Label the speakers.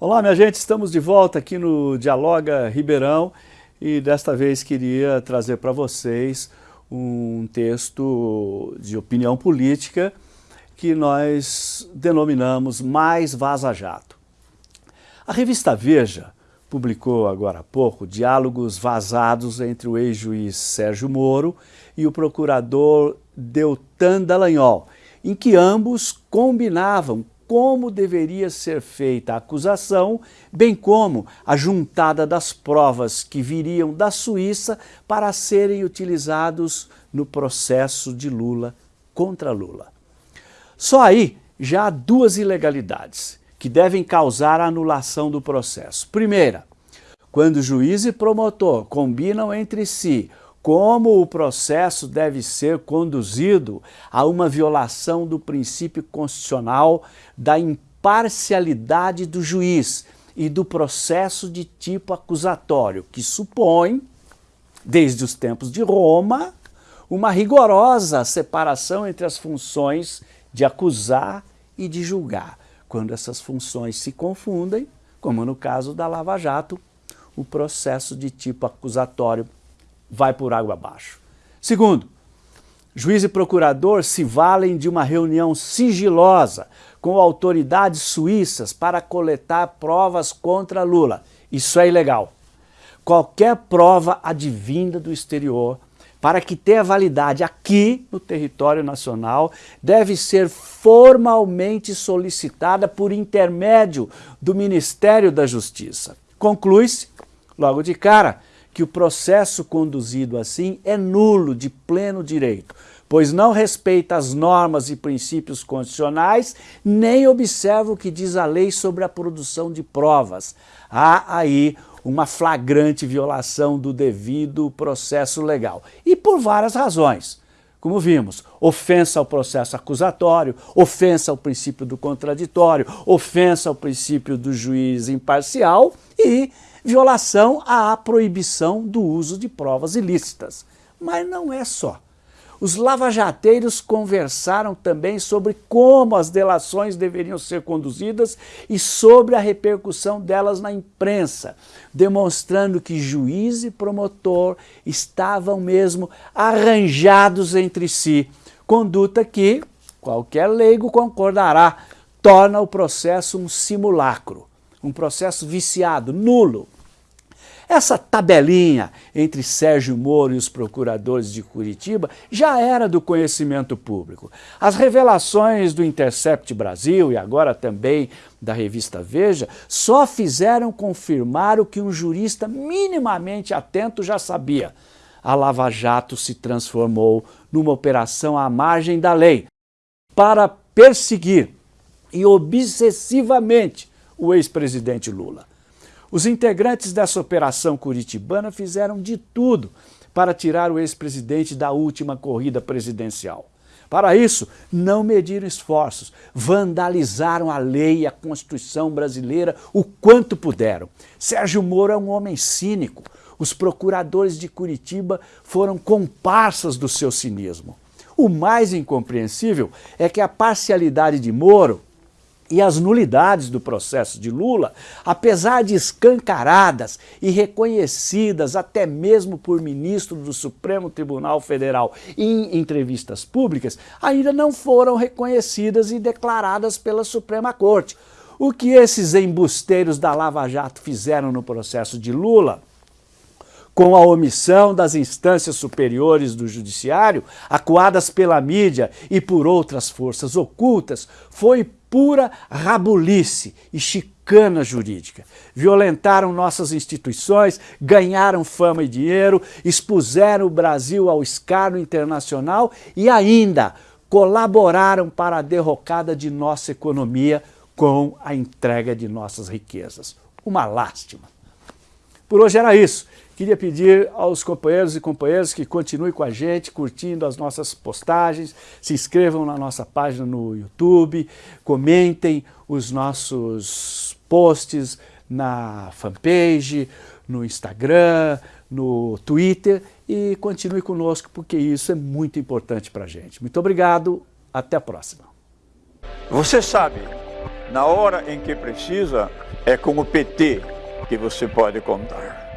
Speaker 1: Olá, minha gente, estamos de volta aqui no Dialoga Ribeirão e desta vez queria trazer para vocês um texto de opinião política que nós denominamos Mais Vaza Jato. A revista Veja publicou agora há pouco diálogos vazados entre o ex-juiz Sérgio Moro e o procurador Deltan Dallagnol, em que ambos combinavam como deveria ser feita a acusação, bem como a juntada das provas que viriam da Suíça para serem utilizados no processo de Lula contra Lula. Só aí já há duas ilegalidades que devem causar a anulação do processo. Primeira, quando juiz e promotor combinam entre si como o processo deve ser conduzido a uma violação do princípio constitucional da imparcialidade do juiz e do processo de tipo acusatório, que supõe, desde os tempos de Roma, uma rigorosa separação entre as funções de acusar e de julgar. Quando essas funções se confundem, como no caso da Lava Jato, o processo de tipo acusatório vai por água abaixo. Segundo, juiz e procurador se valem de uma reunião sigilosa com autoridades suíças para coletar provas contra Lula. Isso é ilegal. Qualquer prova advinda do exterior, para que tenha validade aqui no território nacional, deve ser formalmente solicitada por intermédio do Ministério da Justiça. Conclui-se, logo de cara, que o processo conduzido assim é nulo de pleno direito, pois não respeita as normas e princípios constitucionais, nem observa o que diz a lei sobre a produção de provas. Há aí uma flagrante violação do devido processo legal. E por várias razões. Como vimos, ofensa ao processo acusatório, ofensa ao princípio do contraditório, ofensa ao princípio do juiz imparcial e violação à proibição do uso de provas ilícitas. Mas não é só. Os lavajateiros conversaram também sobre como as delações deveriam ser conduzidas e sobre a repercussão delas na imprensa, demonstrando que juiz e promotor estavam mesmo arranjados entre si, conduta que, qualquer leigo concordará, torna o processo um simulacro, um processo viciado, nulo, essa tabelinha entre Sérgio Moro e os procuradores de Curitiba já era do conhecimento público. As revelações do Intercept Brasil e agora também da revista Veja só fizeram confirmar o que um jurista minimamente atento já sabia. A Lava Jato se transformou numa operação à margem da lei para perseguir e obsessivamente o ex-presidente Lula. Os integrantes dessa operação curitibana fizeram de tudo para tirar o ex-presidente da última corrida presidencial. Para isso, não mediram esforços, vandalizaram a lei e a Constituição brasileira o quanto puderam. Sérgio Moro é um homem cínico. Os procuradores de Curitiba foram comparsas do seu cinismo. O mais incompreensível é que a parcialidade de Moro e as nulidades do processo de Lula, apesar de escancaradas e reconhecidas até mesmo por ministro do Supremo Tribunal Federal em entrevistas públicas, ainda não foram reconhecidas e declaradas pela Suprema Corte. O que esses embusteiros da Lava Jato fizeram no processo de Lula com a omissão das instâncias superiores do judiciário, acuadas pela mídia e por outras forças ocultas, foi pura rabulice e chicana jurídica. Violentaram nossas instituições, ganharam fama e dinheiro, expuseram o Brasil ao escárnio internacional e ainda colaboraram para a derrocada de nossa economia com a entrega de nossas riquezas. Uma lástima. Por hoje era isso. Queria pedir aos companheiros e companheiras que continuem com a gente, curtindo as nossas postagens, se inscrevam na nossa página no YouTube, comentem os nossos posts na fanpage, no Instagram, no Twitter e continue conosco porque isso é muito importante para a gente. Muito obrigado, até a próxima.
Speaker 2: Você sabe Na hora em que precisa, é com o PT que você pode contar.